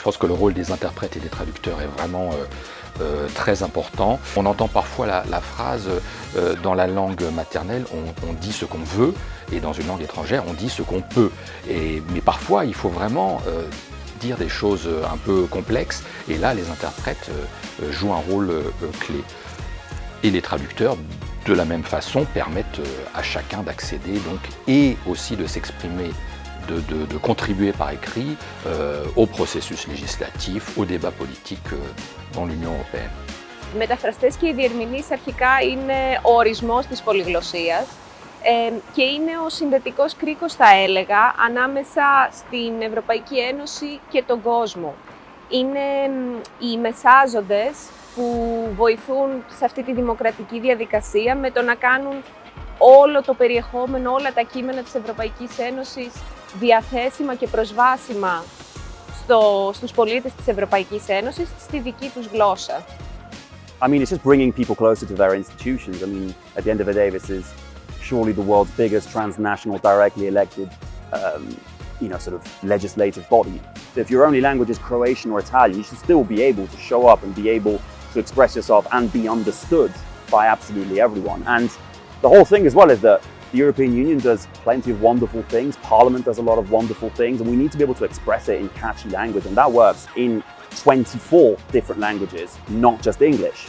Je pense que le rôle des interprètes et des traducteurs est vraiment euh, euh, très important. On entend parfois la, phrase euh, dans la langue maternelle, on, dit ce qu'on veut, et dans une langue étrangère, on dit ce qu'on peut. Mais parfois, il faut vraiment dire des choses un peu complexes, et là, les interprètes jouent un rôle clé. Et les traducteurs, de la même façon, permettent à chacun d'accéder et aussi de s'exprimer de, de, de, contribuer par écrit euh, au processus législatif, au débat politique euh, dans l'Union européenne. Οι μεταφραστές και οι διερμηνείς αρχικά είναι ο ορισμός της πολυγλωσσίας ε, και είναι ο συνδετικός κρίκος, θα έλεγα, ανάμεσα στην Ευρωπαϊκή Ένωση και τον κόσμο. Είναι οι μεσάζοντες που βοηθούν σε αυτή τη δημοκρατική διαδικασία με το να κάνουν όλο το περιεχόμενο, όλα τα κείμενα της Ευρωπαϊκής Ένωσης διαθέσιμα και προσβάσιμα στο, στους πολίτες της Ευρωπαϊκής Ένωσης στη δική τους γλώσσα. I mean, it's just bringing people closer to their institutions. I mean, at the end of the day, this is surely the world's biggest transnational, directly elected, um, you know, sort of legislative body. So if your only language is Croatian or Italian, you should still be able to show up and be able to express yourself and be understood by absolutely everyone. And the whole thing as well is that the European Union does plenty of wonderful things. Parliament does a lot of wonderful things, and we need to be able to express it in catchy language, and that works in 24 different languages, not just English.